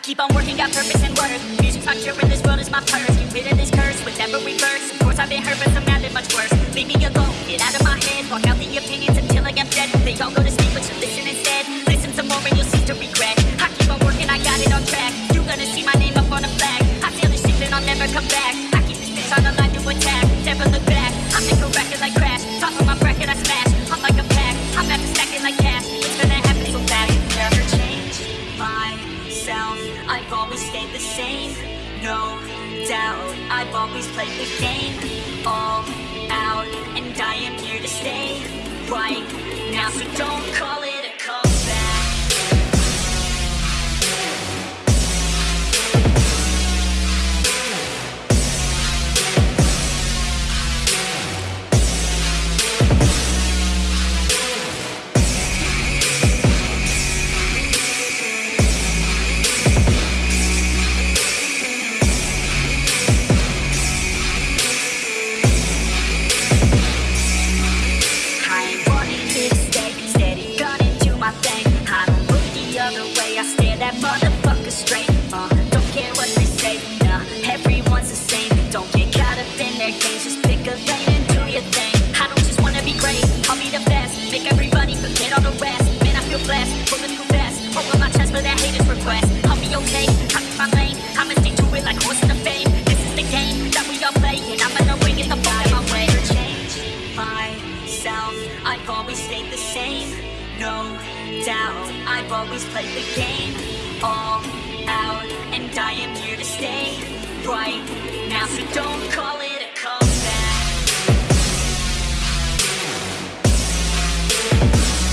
keep on working, got purpose and work. Music's my cure, and this world is my purse. Get rid of this curse with every verse. Of course, I've been hurt, but some have been much worse. Leave me alone, get out of my head. Walk out the opinions until I am dead. They all go to sleep, but you listen instead. Listen some more, and you'll cease to regret. I keep on working, I got it on track. You're gonna see my name up on a flag. I feel this shit, and I'll never come back. I keep this bitch on the line to attack. Never look back. I make a record like crash. Top myself. I've always stayed the same. No doubt. I've always played the game all out, and I am here to stay right now. So don't call Just pick a lane and do your thing. I don't just wanna be great. I'll be the best. Make everybody forget all the rest. Man, I feel blessed. Bulletproof vest Open my chest for that haters request. I'll be okay. In my lane. I'ma stick to it like horse in the fame. This is the game that we all play And I'm gonna win it the ball in my way. Change myself. I've always stayed the same. No doubt. I've always played the game All out And I am here to stay Right now. So don't call it a comeback